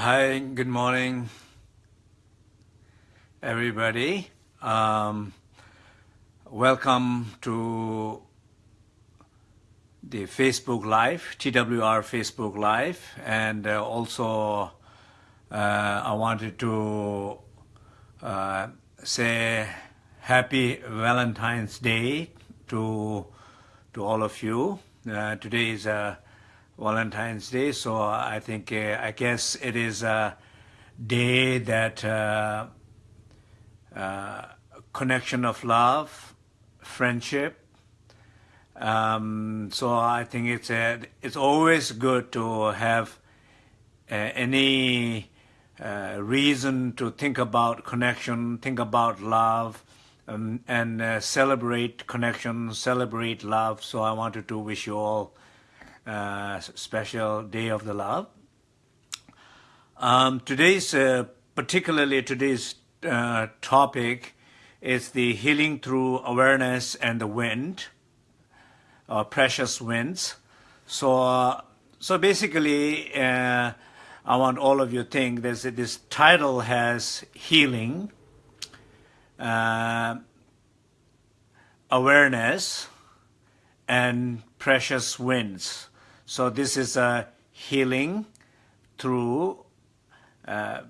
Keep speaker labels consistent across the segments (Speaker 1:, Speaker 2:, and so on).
Speaker 1: Hi, good morning, everybody. Um, welcome to the Facebook Live, TWR Facebook Live, and uh, also uh, I wanted to uh, say Happy Valentine's Day to to all of you. Uh, today is a Valentine's Day, so I think uh, I guess it is a day that uh, uh, connection of love, friendship. Um, so I think it's a, it's always good to have uh, any uh, reason to think about connection, think about love, um, and uh, celebrate connection, celebrate love. So I wanted to wish you all uh, special day of the love. Um, today's, uh, particularly today's uh, topic is the healing through awareness and the wind, uh, precious winds. So, uh, so basically, uh, I want all of you to think this, this title has healing, awareness, and precious winds. So this is a healing through uh,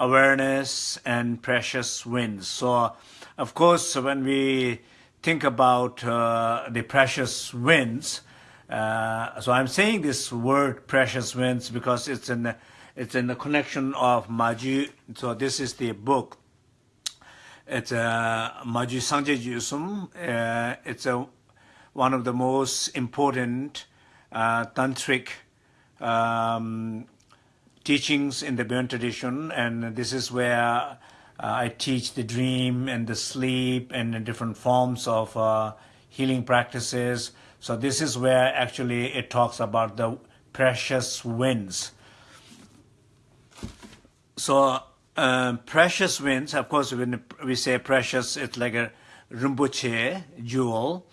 Speaker 1: awareness and precious winds. So of course when we think about uh, the precious winds, uh, so I'm saying this word precious winds because it's in the, it's in the connection of Maju. So this is the book. It's a uh, Maju Sangje Jusum. Uh, it's a one of the most important tantric um, teachings in the Bön tradition, and this is where uh, I teach the dream and the sleep and the different forms of uh, healing practices. So this is where actually it talks about the precious winds. So uh, precious winds, of course, when we say precious, it's like a Rinpoche jewel.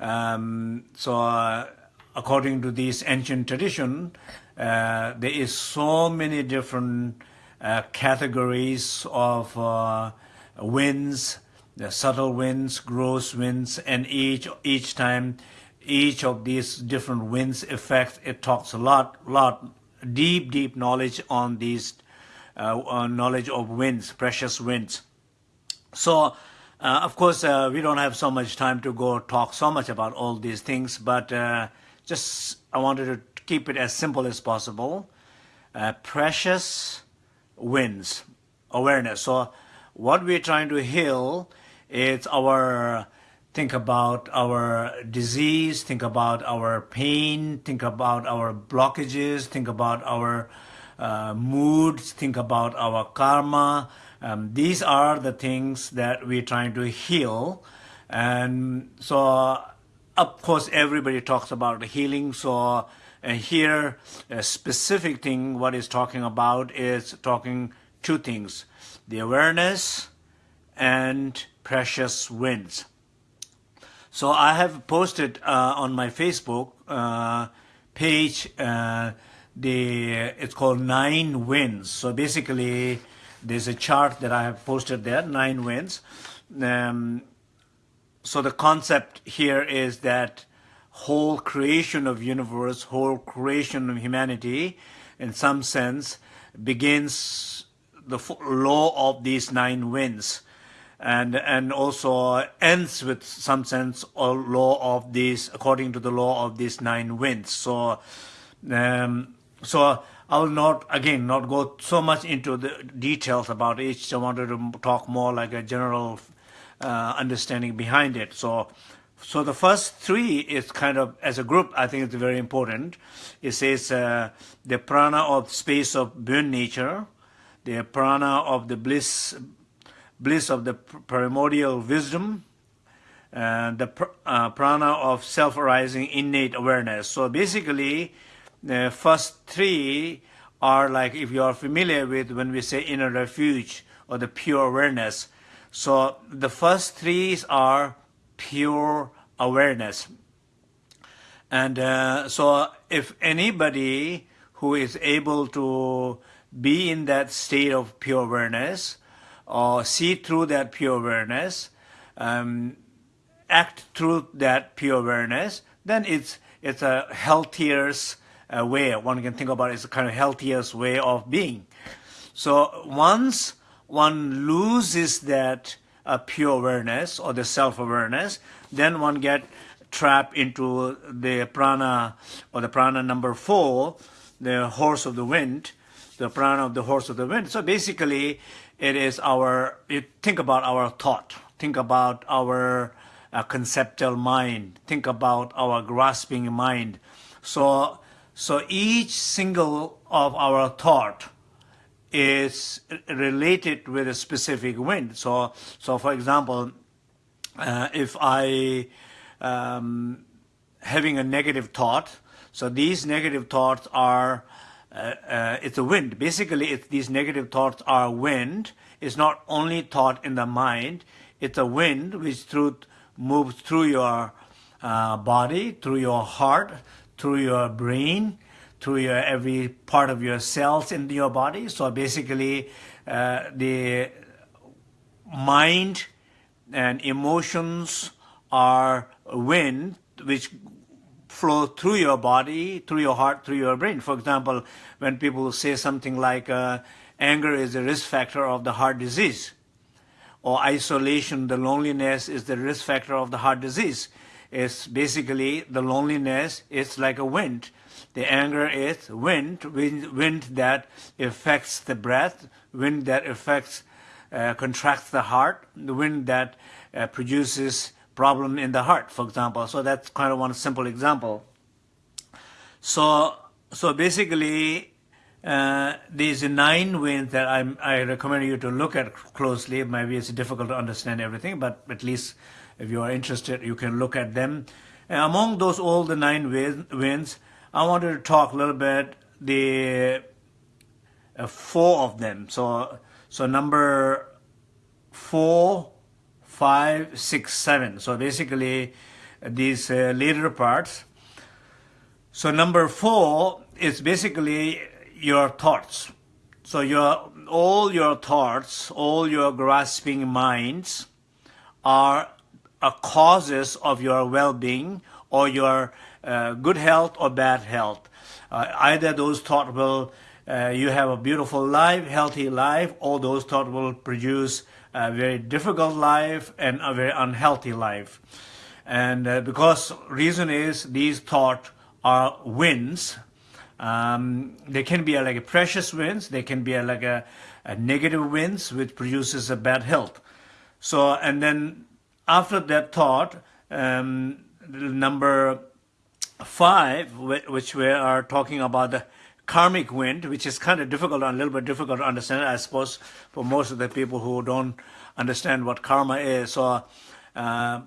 Speaker 1: Um, so uh, according to this ancient tradition, uh, there is so many different uh, categories of uh, winds, the subtle winds, gross winds, and each each time, each of these different winds effects, it talks a lot, lot, deep, deep knowledge on these uh, knowledge of winds, precious winds. So. Uh, of course, uh, we don't have so much time to go talk so much about all these things, but just I wanted to keep it as simple as possible. Uh, precious winds, awareness. So what we're trying to heal is our, think about our disease, think about our pain, think about our blockages, think about our uh, moods, think about our karma. Um, these are the things that we're trying to heal. And so of course, everybody talks about the healing. So uh, here, a specific thing what is talking about is talking two things, the awareness and precious winds. So I have posted uh, on my Facebook uh, page uh, the it's called nine winds. So basically, there's a chart that I have posted there, nine winds. Um, so the concept here is that whole creation of universe, whole creation of humanity, in some sense, begins the law of these nine winds, and and also ends with some sense or law of these according to the law of these nine winds. So, um, so I will not again not go so much into the details about each. I wanted to talk more like a general uh, understanding behind it. So, so the first three is kind of, as a group, I think it's very important. It says uh, the prana of space of Bön nature, the prana of the bliss, bliss of the primordial wisdom, and the pr uh, prana of self-arising innate awareness. So basically, the first three are like, if you are familiar with when we say inner refuge or the pure awareness, so the first three are pure awareness. And uh, so if anybody who is able to be in that state of pure awareness, or see through that pure awareness, um, act through that pure awareness, then it's it's a healthier uh, way. One can think about it a kind of healthiest way of being. So once one loses that uh, pure awareness or the self-awareness, then one get trapped into the prana or the prana number four, the horse of the wind, the prana of the horse of the wind. So basically, it is our, think about our thought, think about our uh, conceptual mind, think about our grasping mind. So, so each single of our thought is related with a specific wind. So, so for example, uh, if I um, having a negative thought, so these negative thoughts are uh, uh, it's a wind. Basically, it's, these negative thoughts are wind. It's not only thought in the mind. It's a wind which through moves through your uh, body, through your heart, through your brain, through your every part of your cells in your body. So basically, uh, the mind and emotions are wind which flow through your body, through your heart, through your brain. For example, when people say something like uh, anger is a risk factor of the heart disease, or isolation, the loneliness is the risk factor of the heart disease. It's basically the loneliness is like a wind. The anger is wind, wind, wind that affects the breath, wind that affects, uh, contracts the heart, the wind that uh, produces problem in the heart, for example. So that's kind of one simple example. So, so basically, uh, these nine winds that I'm, I recommend you to look at closely. Maybe it's difficult to understand everything, but at least if you are interested, you can look at them. And among those, all the nine winds, I wanted to talk a little bit the uh, four of them. So, so number four, five, six, seven. So basically, these uh, later parts. So number four is basically your thoughts. So your all your thoughts, all your grasping minds are causes of your well-being or your uh, good health or bad health. Uh, either those thoughts will uh, you have a beautiful life, healthy life, or those thoughts will produce a very difficult life and a very unhealthy life. And uh, because reason is these thoughts are winds, um, they can be like a precious winds, they can be like a, a negative winds which produces a bad health. So, and then after that thought, um, number five, which we are talking about the karmic wind, which is kind of difficult, a little bit difficult to understand, I suppose, for most of the people who don't understand what karma is. So uh,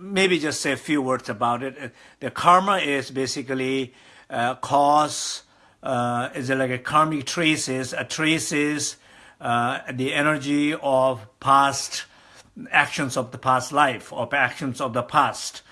Speaker 1: maybe just say a few words about it. The karma is basically uh, cause uh, is like a karmic traces, a traces uh, the energy of past actions of the past life or actions of the past.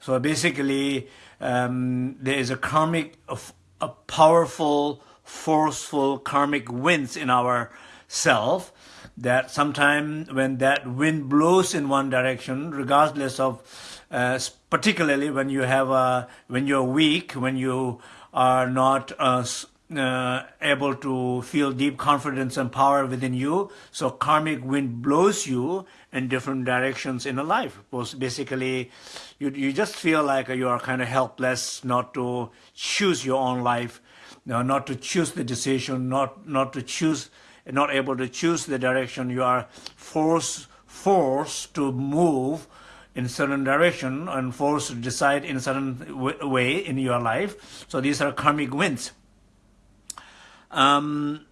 Speaker 1: So basically, um, there is a karmic, a, a powerful, forceful karmic winds in our self that sometimes when that wind blows in one direction, regardless of uh, particularly when you have a, when you're weak, when you are not uh, uh, able to feel deep confidence and power within you. So karmic wind blows you in different directions in a life. Was basically, you, you just feel like you are kind of helpless not to choose your own life, you know, not to choose the decision, not, not to choose, not able to choose the direction. You are forced, forced to move in certain direction and forced to decide in certain way in your life. So these are karmic winds. Um,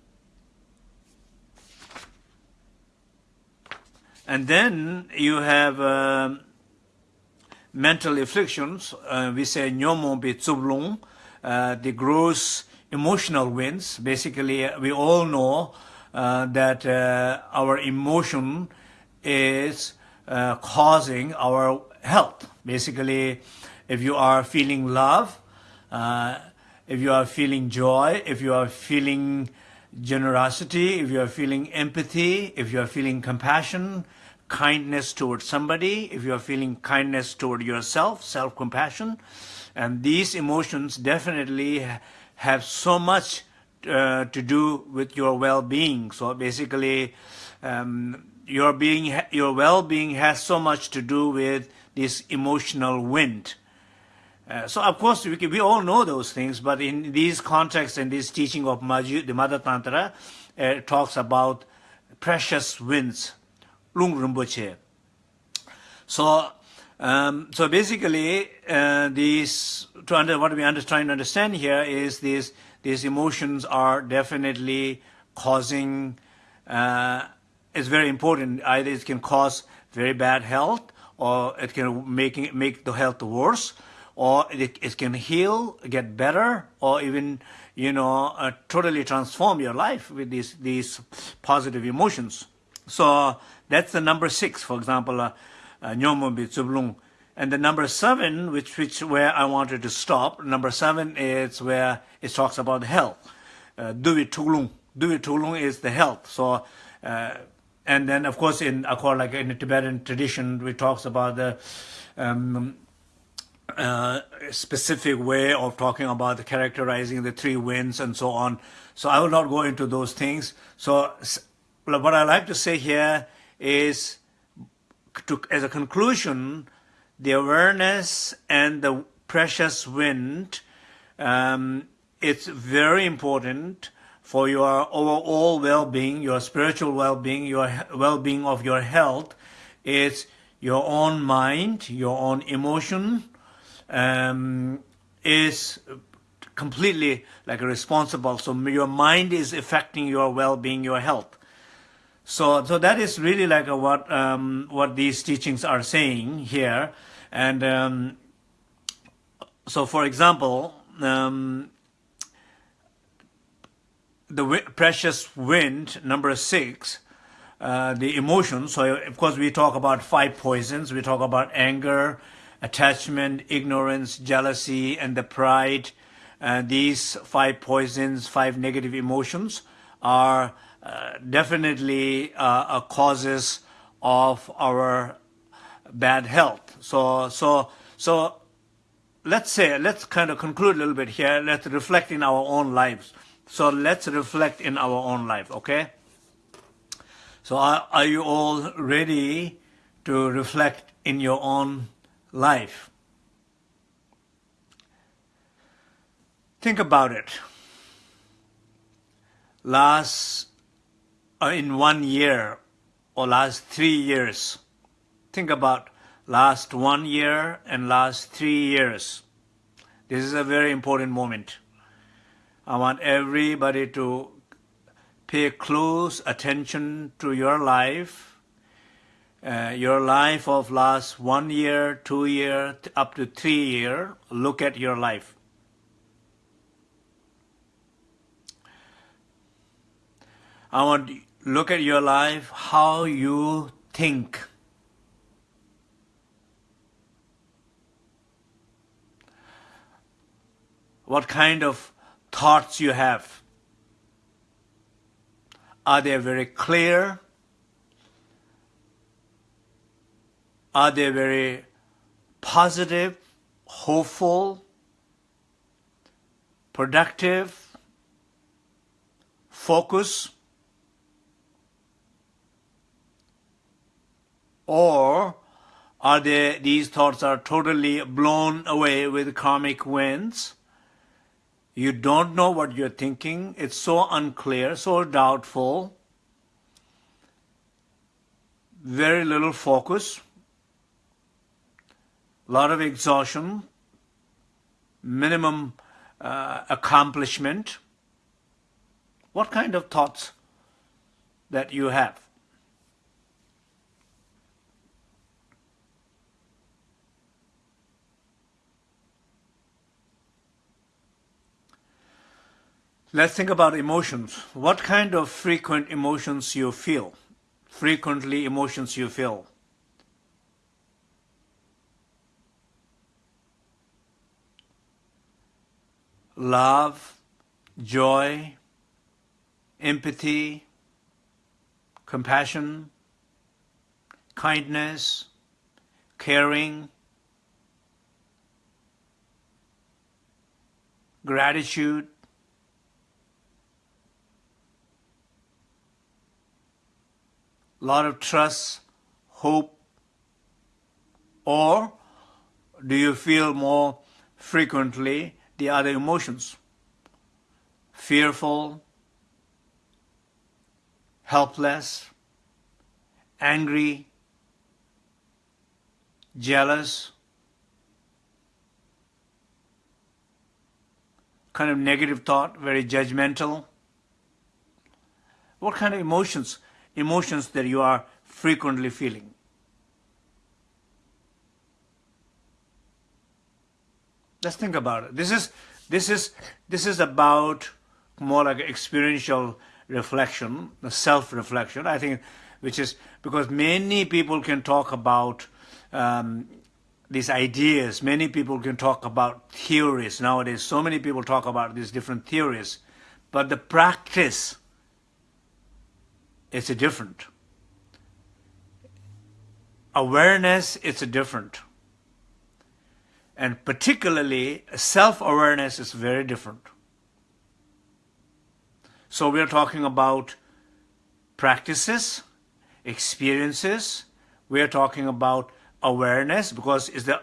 Speaker 1: and then you have uh, mental afflictions. Uh, we say nyomo be tsublung, uh, the gross emotional winds. Basically, we all know uh, that uh, our emotion is uh, causing our health. Basically, if you are feeling love, uh, if you are feeling joy, if you are feeling generosity, if you are feeling empathy, if you are feeling compassion, kindness towards somebody, if you are feeling kindness toward yourself, self-compassion, and these emotions definitely have so much uh, to do with your well-being. So basically, um, your being, your well-being has so much to do with this emotional wind. Uh, so of course we, we all know those things, but in these contexts and this teaching of Maju, the Mother Tantra, uh, talks about precious winds, Lung Rinpoche. So, um, so basically, uh, these to under, what we are trying to understand here is these these emotions are definitely causing. Uh, it's very important. Either it can cause very bad health, or it can make make the health worse or it, it can heal, get better, or even, you know, uh, totally transform your life with these, these positive emotions. So that's the number six, for example, uh, uh, And the number seven, which, which where I wanted to stop, number seven is where it talks about health. Uh, Duvi Tulung. Duvi Tulung is the health. So, uh, and then of course in, like in the Tibetan tradition, we talks about the um, uh, specific way of talking about the characterizing the three winds and so on. So I will not go into those things. So what I like to say here is, to, as a conclusion, the awareness and the precious wind, um, it's very important for your overall well-being, your spiritual well-being, your well-being of your health. It's your own mind, your own emotion, um, is completely like responsible. So your mind is affecting your well-being, your health. So, so that is really like a, what um, what these teachings are saying here, and um, so for example, um, the precious wind number six, uh, the emotions. So of course we talk about five poisons. We talk about anger, attachment, ignorance, jealousy, and the pride. Uh, these five poisons, five negative emotions are definitely uh, causes of our bad health. So, so, so let's say, let's kind of conclude a little bit here. Let's reflect in our own lives. So let's reflect in our own life, okay? So are, are you all ready to reflect in your own life. Think about it. Last, uh, in one year or last three years, think about last one year and last three years. This is a very important moment. I want everybody to pay close attention to your life uh, your life of last one year, two year, up to three year, look at your life. I want look at your life, how you think. What kind of thoughts you have. Are they very clear? Are they very positive, hopeful, productive, focus? Or are they, these thoughts are totally blown away with karmic winds? You don't know what you're thinking. It's so unclear, so doubtful. Very little focus a lot of exhaustion, minimum uh, accomplishment. What kind of thoughts that you have? Let's think about emotions. What kind of frequent emotions you feel? Frequently emotions you feel. love, joy, empathy, compassion, kindness, caring, gratitude, lot of trust, hope, or do you feel more frequently the other emotions? Fearful, helpless, angry, jealous, kind of negative thought, very judgmental. What kind of emotions, emotions that you are frequently feeling? Let's think about it. This is this is this is about more like experiential reflection, self-reflection. I think, which is because many people can talk about um, these ideas. Many people can talk about theories nowadays. So many people talk about these different theories, but the practice is different. Awareness is different. And particularly, self-awareness is very different. So we're talking about practices, experiences. We're talking about awareness because it's the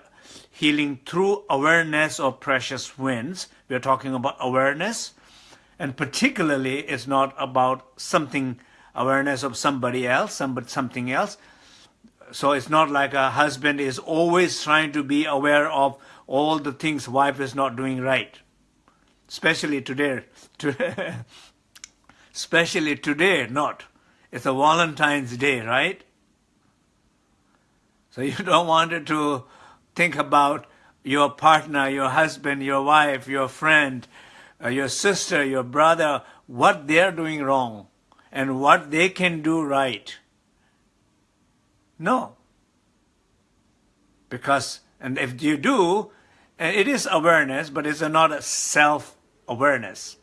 Speaker 1: healing through awareness of precious winds. We're talking about awareness. And particularly, it's not about something, awareness of somebody else, somebody, something else. So it's not like a husband is always trying to be aware of all the things wife is not doing right. Especially today. Especially today, not. It's a Valentine's Day, right? So you don't want to think about your partner, your husband, your wife, your friend, uh, your sister, your brother, what they're doing wrong and what they can do right. No. Because, and if you do, it is awareness, but it's not a self-awareness.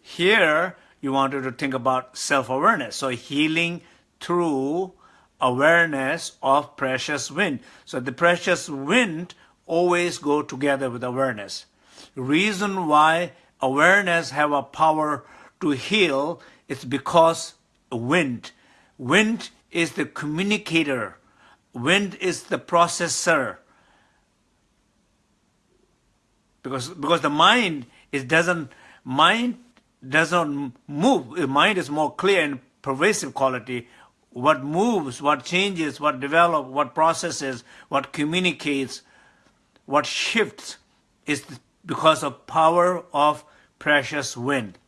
Speaker 1: Here, you wanted to think about self-awareness. So healing through awareness of precious wind. So the precious wind always go together with awareness. Reason why awareness have a power to heal it's because wind. Wind is the communicator. Wind is the processor. Because, because the mind is doesn't mind does not move. The mind is more clear and pervasive quality. What moves, what changes, what develops, what processes, what communicates, what shifts is because of power of precious wind.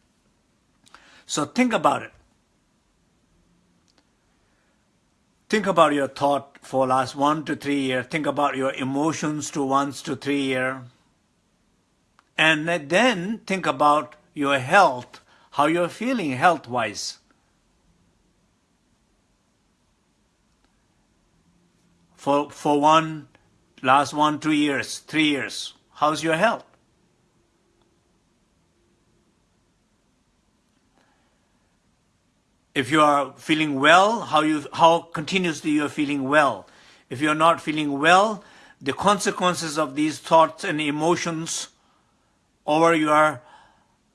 Speaker 1: So think about it. Think about your thought for last one to three years. Think about your emotions to once to three years. And then think about your health, how you're feeling health-wise. For, for one, last one, two years, three years, how's your health? If you are feeling well, how, you, how continuously you are feeling well. If you are not feeling well, the consequences of these thoughts and emotions over your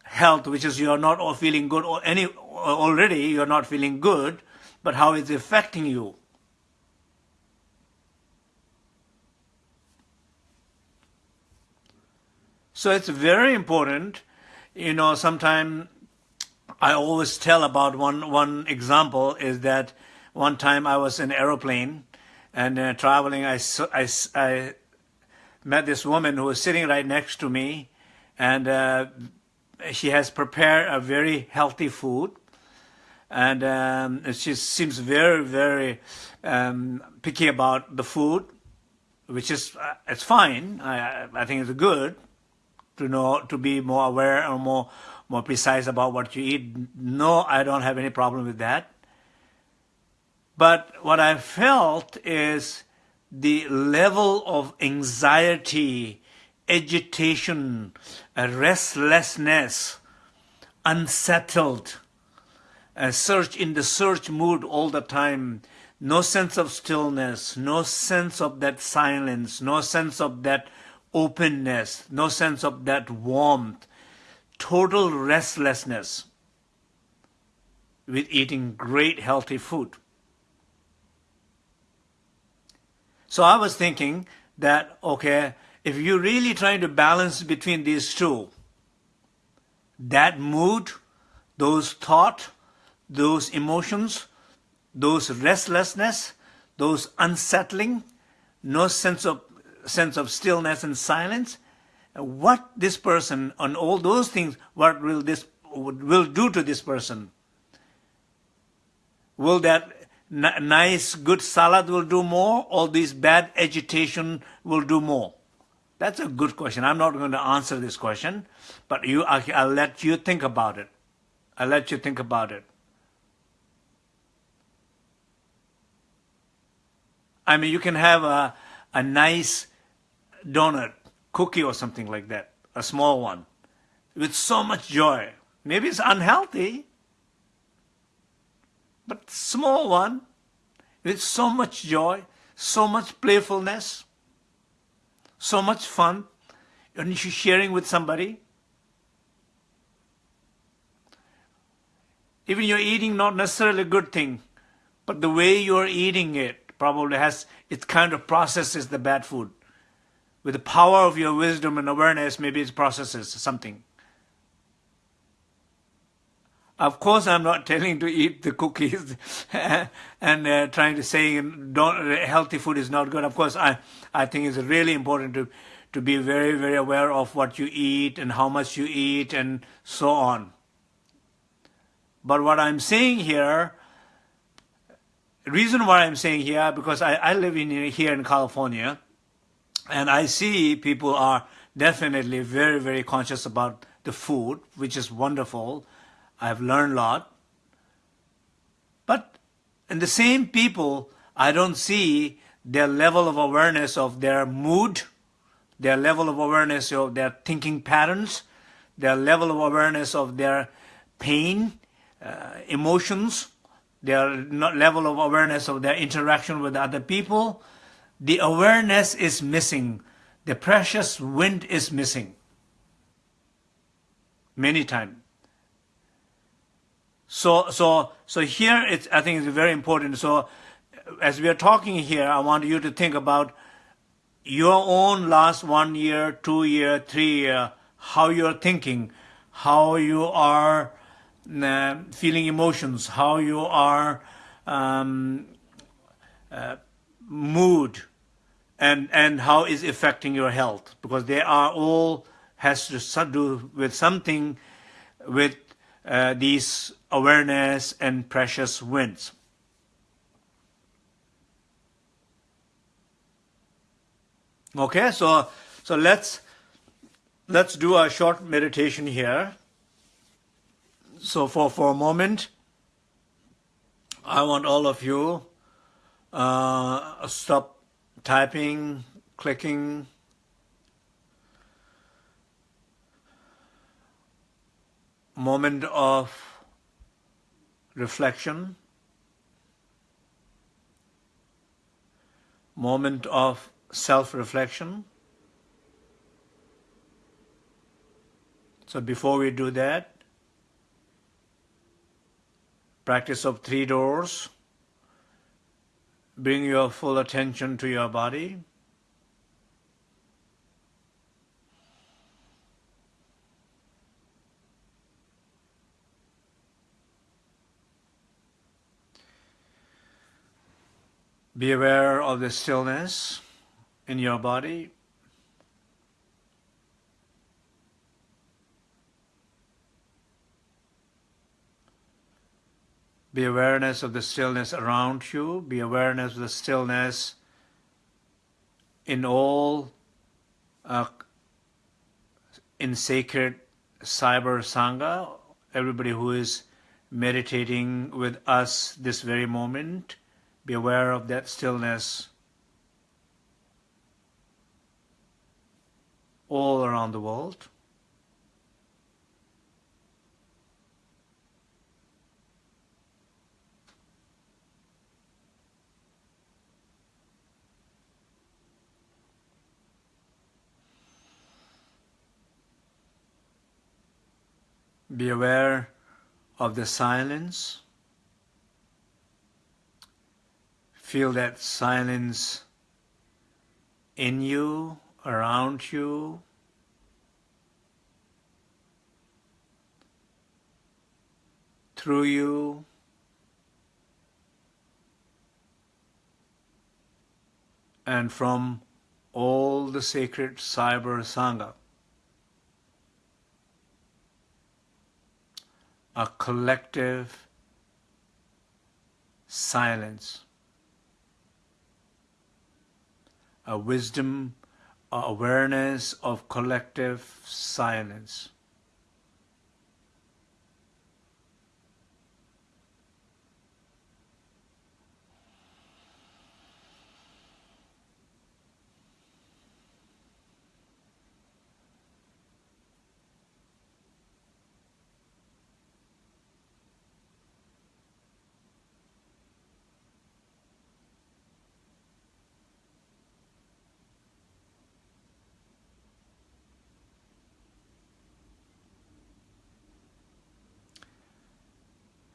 Speaker 1: health, which is you're not feeling good or any already you're not feeling good, but how it's affecting you. So it's very important, you know, sometimes I always tell about one, one example is that one time I was in an aeroplane and uh, traveling, I, I, I met this woman who was sitting right next to me and uh, she has prepared a very healthy food and um, she seems very, very um, picky about the food, which is, uh, it's fine. I, I think it's good to know, to be more aware or more, more precise about what you eat. No, I don't have any problem with that. But what I felt is the level of anxiety agitation, restlessness, unsettled, a search in the search mood all the time, no sense of stillness, no sense of that silence, no sense of that openness, no sense of that warmth, total restlessness with eating great healthy food. So I was thinking that, okay, if you're really trying to balance between these two, that mood, those thought, those emotions, those restlessness, those unsettling, no sense of sense of stillness and silence, what this person on all those things, what will this will do to this person? Will that nice, good salad will do more, or this bad agitation will do more? That's a good question. I'm not going to answer this question, but you, I'll let you think about it. I'll let you think about it. I mean, you can have a, a nice donut, cookie or something like that, a small one, with so much joy. Maybe it's unhealthy, but small one with so much joy, so much playfulness, so much fun, and you're sharing with somebody. Even you're eating not necessarily a good thing, but the way you're eating it probably has, it kind of processes the bad food. With the power of your wisdom and awareness, maybe it processes something. Of course, I'm not telling to eat the cookies and uh, trying to say don't, healthy food is not good. Of course, I, I think it's really important to, to be very, very aware of what you eat and how much you eat and so on. But what I'm saying here, reason why I'm saying here, because I, I live in here in California, and I see people are definitely very, very conscious about the food, which is wonderful I've learned a lot. But in the same people, I don't see their level of awareness of their mood, their level of awareness of their thinking patterns, their level of awareness of their pain, uh, emotions, their level of awareness of their interaction with other people. The awareness is missing. The precious wind is missing. Many times. So, so, so here it's, I think it's very important. So as we are talking here, I want you to think about your own last one year, two year, three year, how you're thinking, how you are uh, feeling emotions, how you are um, uh, mood, and and how is affecting your health because they are all has to do with something with uh, these awareness and precious winds. Okay, so so let's let's do a short meditation here. So for for a moment, I want all of you uh, stop typing, clicking, moment of reflection, moment of self-reflection. So before we do that, practice of three doors, bring your full attention to your body. Be aware of the stillness in your body. Be awareness of the stillness around you. Be awareness of the stillness in all, uh, in sacred cyber sangha, everybody who is meditating with us this very moment. Be aware of that stillness. all around the world. Be aware of the silence. Feel that silence in you, around you. Through you. And from all the sacred cyber sangha. A collective silence, a wisdom, a awareness of collective silence.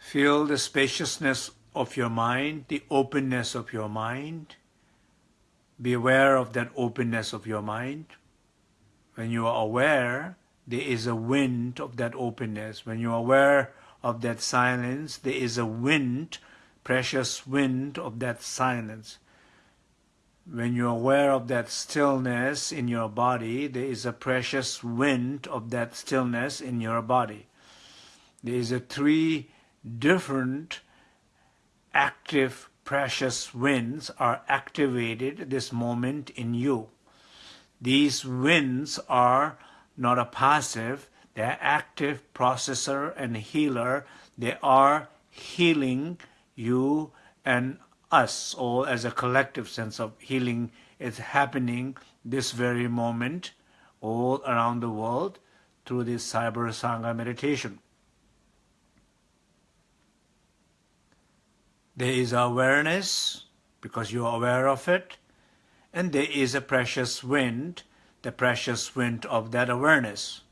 Speaker 1: Feel the spaciousness of your mind, the openness of your mind. Be aware of that openness of your mind. When you are aware, there is a wind of that openness. When you are aware of that silence, there is a wind, precious wind of that silence. When you are aware of that stillness in your body, there is a precious wind of that stillness in your body. There is a three different active precious winds are activated this moment in you. These winds are not a passive, they're active processor and healer. They are healing you and us all as a collective sense of healing is happening this very moment all around the world through this Cyber Sangha meditation. There is awareness, because you are aware of it, and there is a precious wind, the precious wind of that awareness.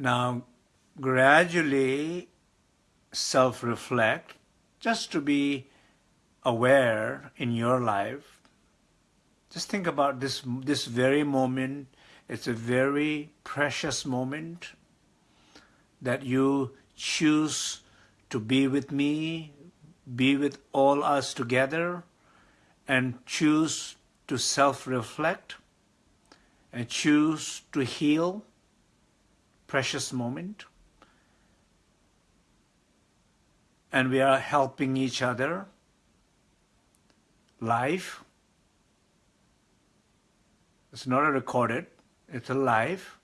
Speaker 1: Now, gradually self-reflect, just to be aware in your life. Just think about this, this very moment. It's a very precious moment that you choose to be with me, be with all us together, and choose to self-reflect, and choose to heal, precious moment. And we are helping each other. Life. It's not a recorded, it's a live.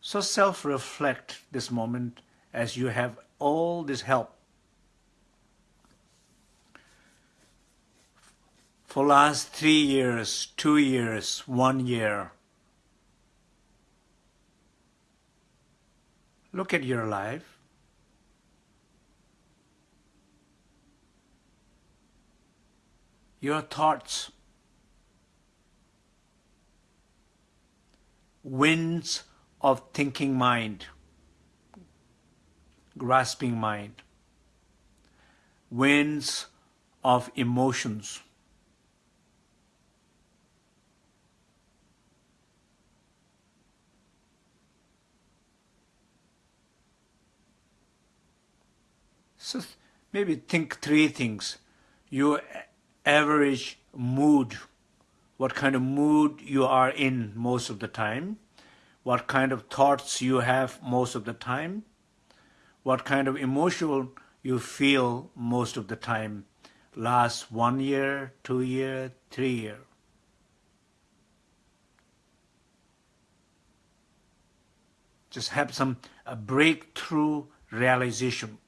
Speaker 1: So self-reflect this moment as you have all this help. For last three years, two years, one year, Look at your life. Your thoughts. Winds of thinking mind, grasping mind, winds of emotions. So maybe think three things. Your average mood, what kind of mood you are in most of the time, what kind of thoughts you have most of the time, what kind of emotional you feel most of the time, last one year, two year, three year. Just have some a breakthrough realization.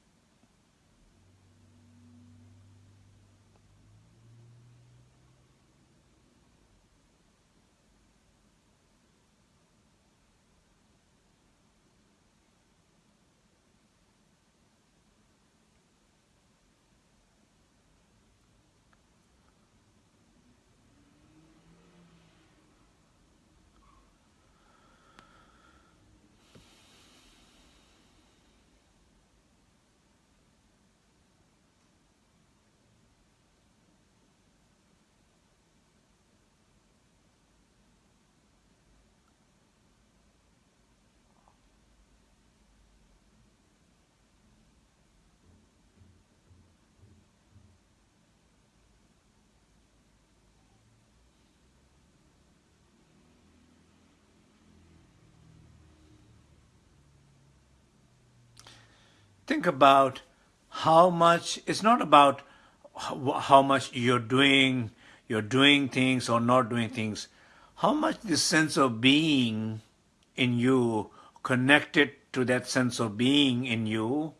Speaker 1: Think about how much, it's not about how much you're doing, you're doing things or not doing things. How much the sense of being in you, connected to that sense of being in you,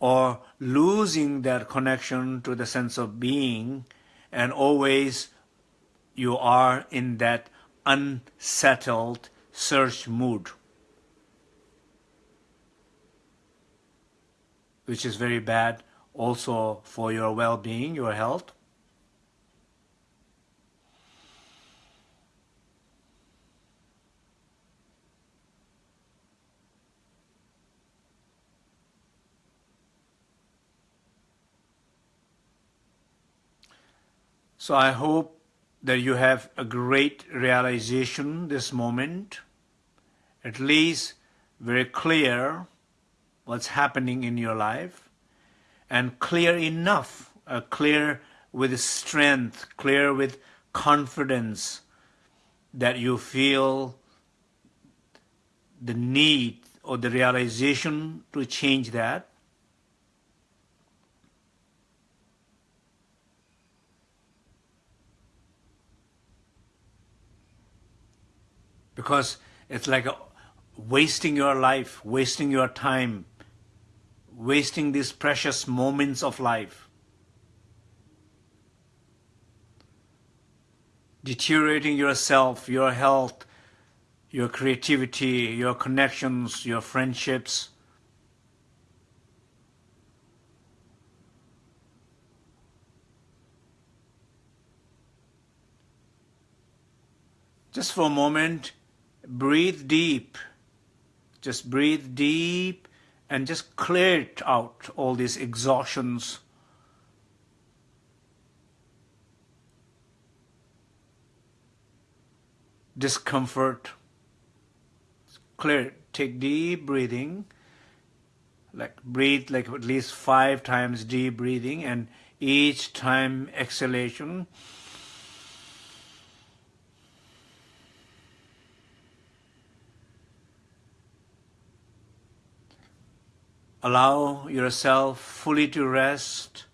Speaker 1: or losing that connection to the sense of being, and always you are in that unsettled search mood. Which is very bad also for your well-being, your health. So I hope that you have a great realization this moment, at least very clear what's happening in your life and clear enough, uh, clear with strength, clear with confidence that you feel the need or the realization to change that. Because it's like a, wasting your life, wasting your time, wasting these precious moments of life, deteriorating yourself, your health, your creativity, your connections, your friendships. Just for a moment, breathe deep. Just breathe deep and just clear it out, all these exhaustions. discomfort. Clear. Take deep breathing. Like breathe like at least five times deep breathing and each time exhalation allow yourself fully to rest,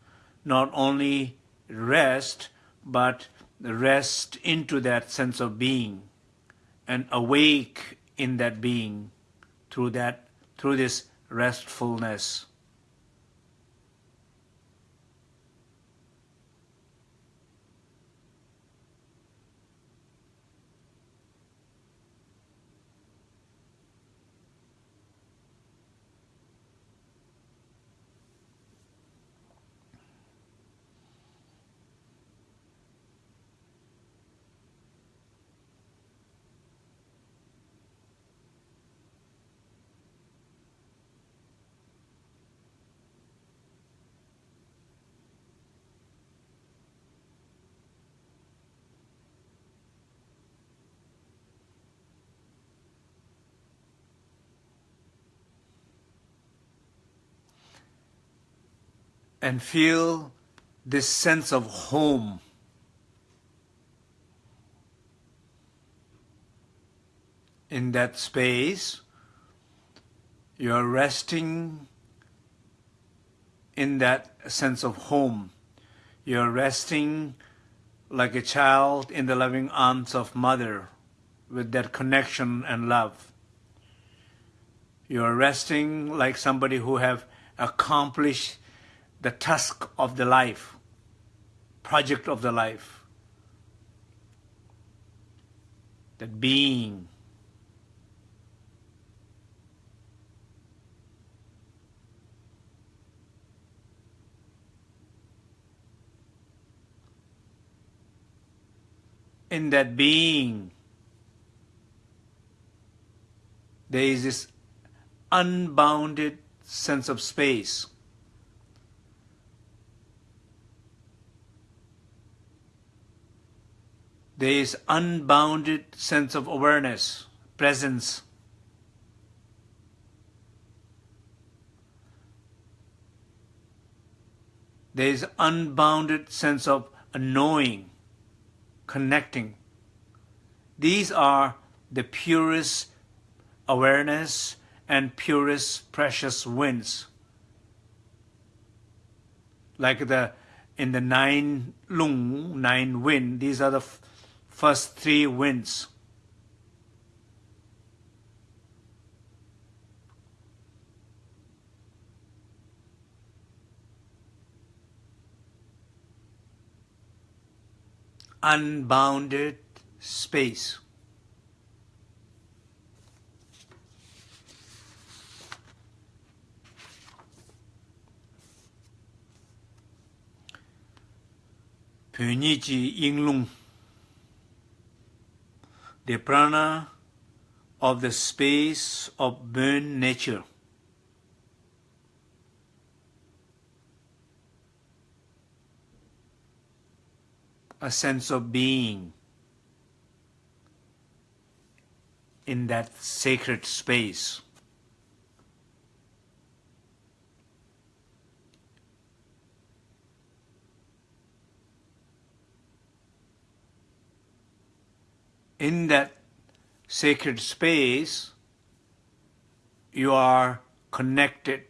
Speaker 1: not only rest, but rest into that sense of being and awake in that being through that through this restfulness. And feel this sense of home. In that space, you're resting in that sense of home. You're resting like a child in the loving arms of mother with that connection and love. You're resting like somebody who have accomplished the task of the life, project of the life, that being. In that being, there is this unbounded sense of space. There is unbounded sense of awareness, presence. There is unbounded sense of knowing, connecting. These are the purest awareness and purest precious winds. Like the in the nine lung, nine wind, these are the first three winds. Unbounded space. Pyunyi Yinglung the prana of the space of burn nature. A sense of being in that sacred space. In that sacred space, you are connected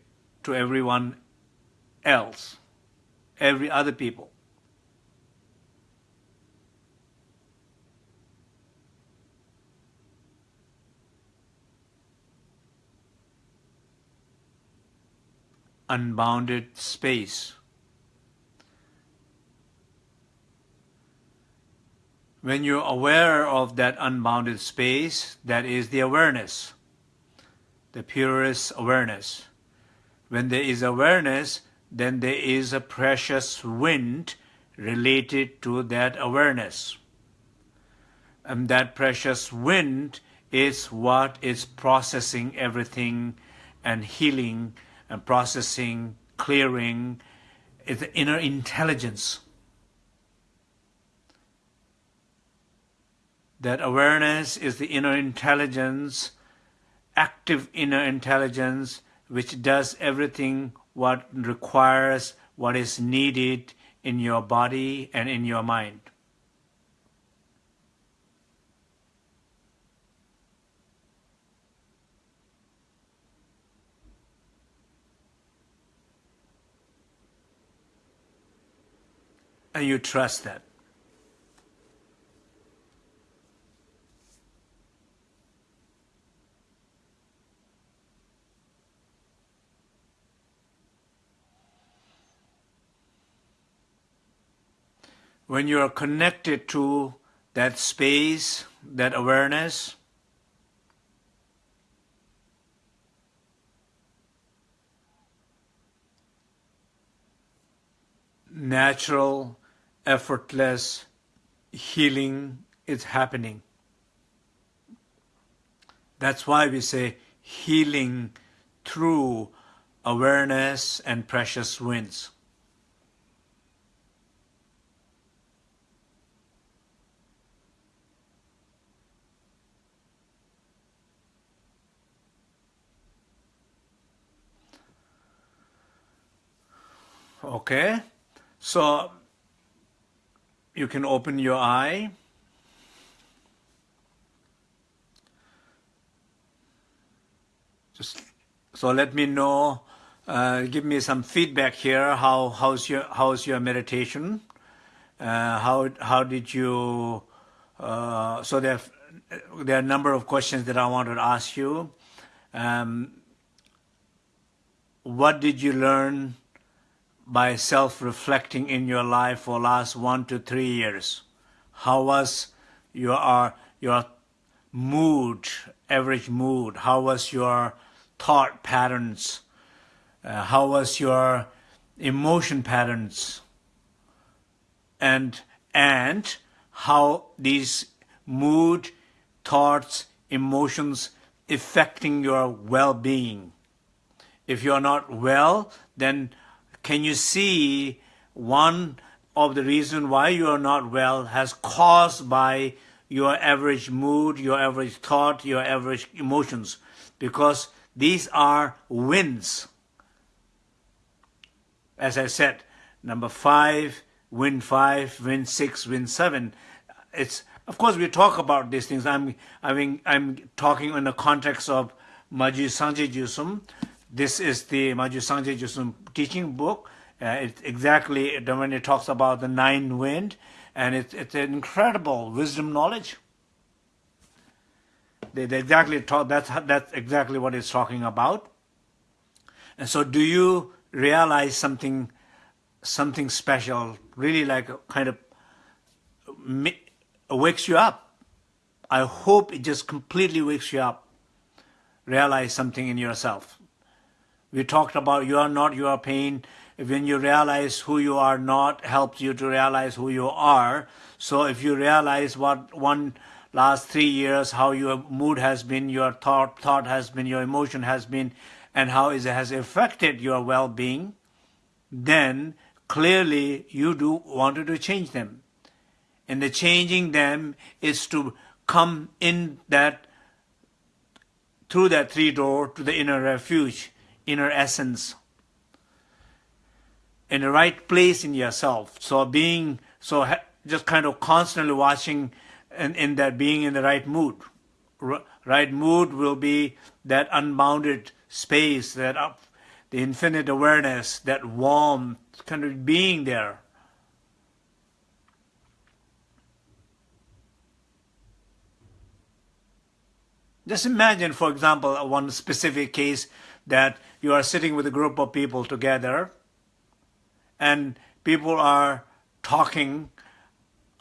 Speaker 1: to everyone else, every other people. Unbounded space. When you're aware of that unbounded space, that is the awareness, the purest awareness. When there is awareness, then there is a precious wind related to that awareness. And that precious wind is what is processing everything and healing and processing, clearing. It's the inner intelligence that awareness is the inner intelligence, active inner intelligence, which does everything what requires, what is needed in your body and in your mind. And you trust that. When you are connected to that space, that awareness, natural, effortless healing is happening. That's why we say healing through awareness and precious winds. Okay, so you can open your eye. Just so let me know. Uh, give me some feedback here. How how's your how's your meditation? Uh, how how did you? Uh, so there there are a number of questions that I wanted to ask you. Um, what did you learn by self-reflecting in your life for last one to three years? How was your your mood, average mood? How was your thought patterns? Uh, how was your emotion patterns? And and how these mood, thoughts, emotions affecting your well-being. If you're not well, then can you see one of the reason why you are not well has caused by your average mood, your average thought, your average emotions? Because these are winds. As I said, number five, wind five, wind six, wind seven. It's of course we talk about these things. I'm I mean I'm talking in the context of Maji Sangye Jusum. This is the Sangye Jusum teaching book. Uh, it exactly when it talks about the nine wind, and it's it's an incredible wisdom knowledge. They, they exactly talk. That's that's exactly what it's talking about. And so, do you realize something, something special? Really, like kind of wakes you up. I hope it just completely wakes you up. Realize something in yourself. We talked about you are not your pain. When you realize who you are not, helps you to realize who you are. So if you realize what one last three years, how your mood has been, your thought, thought has been, your emotion has been, and how it has affected your well-being, then clearly you do wanted to change them. And the changing them is to come in that, through that three door to the inner refuge, inner essence, in the right place in yourself. So being, so just kind of constantly watching and in that being in the right mood. right mood will be that unbounded space, that up, the infinite awareness, that warm kind of being there. Just imagine, for example, one specific case that you are sitting with a group of people together and people are talking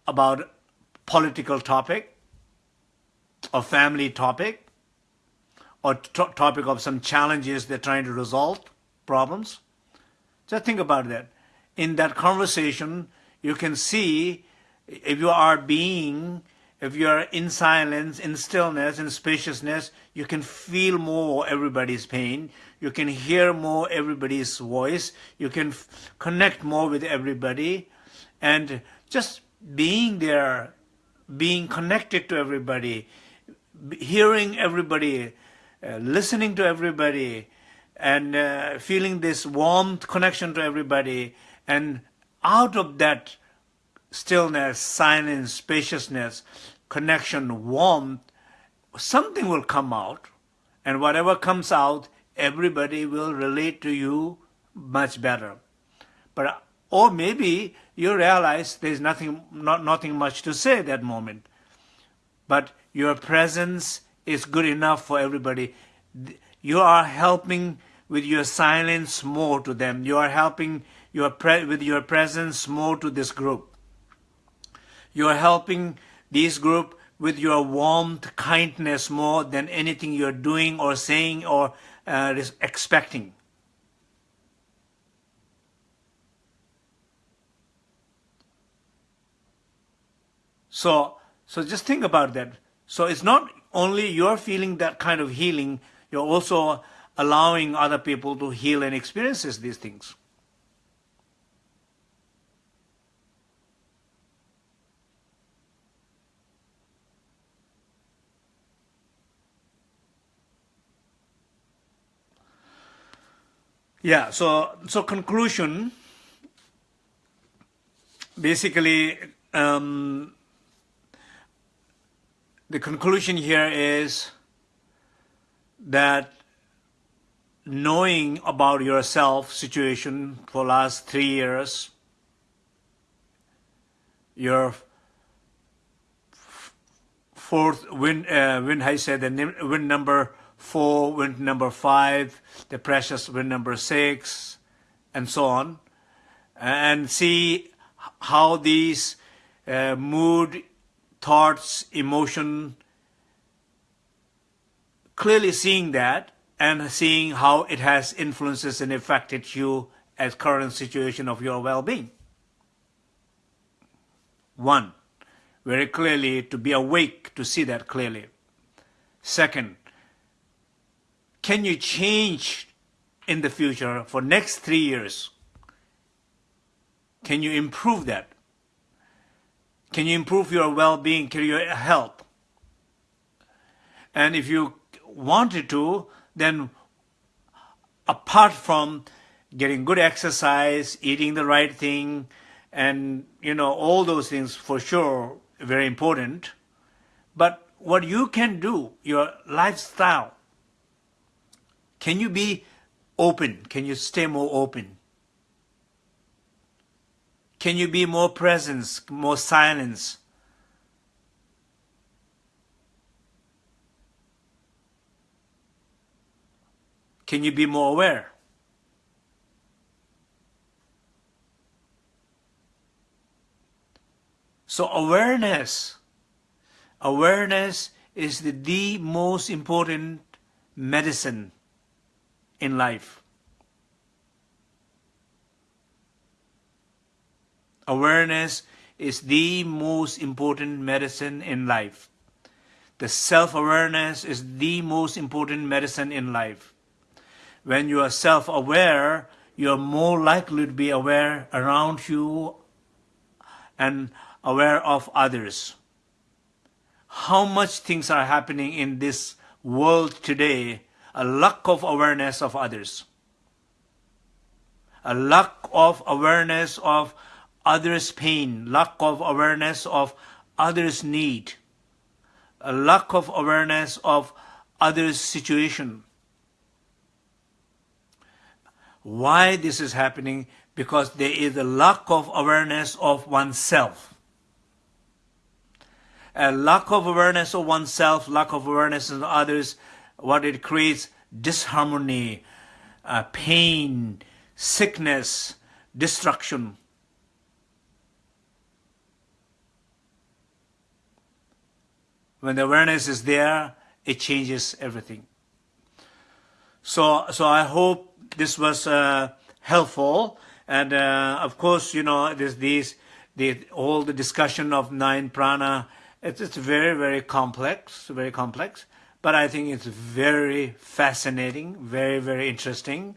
Speaker 1: about political topic or family topic or topic of some challenges they're trying to resolve, problems. Just think about that. In that conversation, you can see if you are being, if you are in silence, in stillness, in spaciousness, you can feel more everybody's pain. You can hear more everybody's voice. You can connect more with everybody. And just being there being connected to everybody, hearing everybody, uh, listening to everybody, and uh, feeling this warmth connection to everybody, and out of that stillness, silence, spaciousness, connection, warmth, something will come out, and whatever comes out, everybody will relate to you much better. But or maybe you realize there's nothing, not, nothing much to say at that moment. But your presence is good enough for everybody. You are helping with your silence more to them. You are helping your with your presence more to this group. You are helping this group with your warmth, kindness more than anything you're doing or saying or uh, expecting. So, so just think about that. So it's not only you're feeling that kind of healing, you're also allowing other people to heal and experiences these things. Yeah, so so conclusion, basically, um, the conclusion here is that knowing about yourself situation for last three years, your fourth win, uh, win I said the win number four, win number five, the precious win number six, and so on, and see how these uh, mood, thoughts, emotion, clearly seeing that and seeing how it has influences and affected you as current situation of your well-being. One, very clearly to be awake to see that clearly. Second, can you change in the future for next three years? Can you improve that? Can you improve your well-being, your health? And if you wanted to, then apart from getting good exercise, eating the right thing, and you know all those things for sure very important. But what you can do, your lifestyle, can you be open? Can you stay more open? Can you be more presence, more silence? Can you be more aware? So awareness, awareness is the, the most important medicine in life. Awareness is the most important medicine in life. The self-awareness is the most important medicine in life. When you are self-aware, you are more likely to be aware around you and aware of others. How much things are happening in this world today, a lack of awareness of others. A lack of awareness of others' pain, lack of awareness of others' need, a lack of awareness of others' situation. Why this is happening? Because there is a lack of awareness of oneself. A lack of awareness of oneself, lack of awareness of others, what it creates, disharmony, uh, pain, sickness, destruction. When the awareness is there, it changes everything. So, so I hope this was uh, helpful. And uh, of course, you know, there's these, the, all the discussion of nine prana, it's, it's very, very complex, very complex. But I think it's very fascinating, very, very interesting.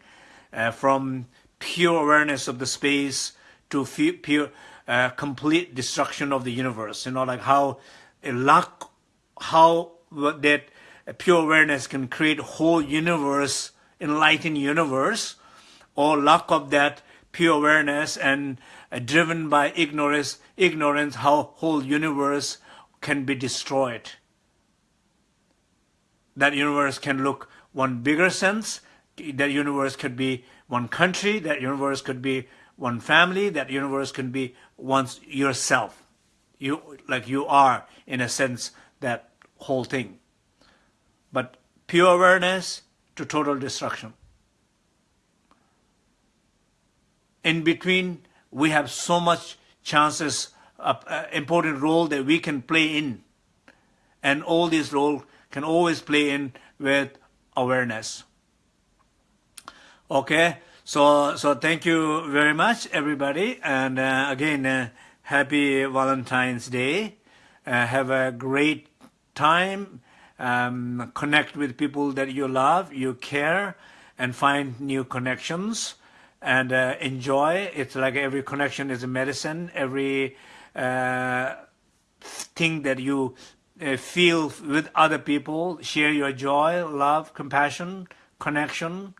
Speaker 1: Uh, from pure awareness of the space to pure, uh, complete destruction of the universe. You know, like how a lack how that pure awareness can create whole universe, enlightened universe, or lack of that pure awareness and uh, driven by ignorance, ignorance, how whole universe can be destroyed. That universe can look one bigger sense, that universe could be one country, that universe could be one family, that universe could be once yourself. You like you are in a sense that whole thing. But pure awareness to total destruction. In between, we have so much chances, uh, uh, important role that we can play in. And all these role can always play in with awareness. Okay, so so thank you very much, everybody, and uh, again, uh, happy Valentine's Day. Uh, have a great time, um, connect with people that you love, you care, and find new connections and uh, enjoy. It's like every connection is a medicine. Every uh, thing that you feel with other people, share your joy, love, compassion, connection,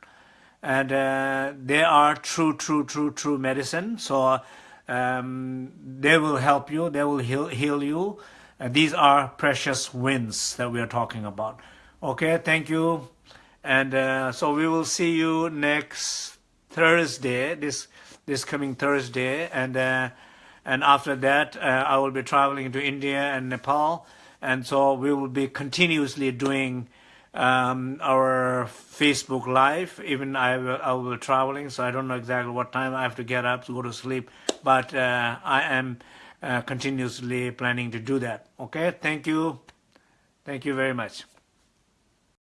Speaker 1: and uh, they are true, true, true, true medicine. So um, they will help you, they will heal, heal you. Uh, these are precious winds that we are talking about. Okay, thank you. And uh, so we will see you next Thursday, this this coming Thursday, and uh, and after that uh, I will be traveling to India and Nepal, and so we will be continuously doing um, our Facebook Live. Even I will, I will be traveling, so I don't know exactly what time I have to get up to go to sleep, but uh, I am uh, continuously planning to do that. Okay, thank you, thank you very much.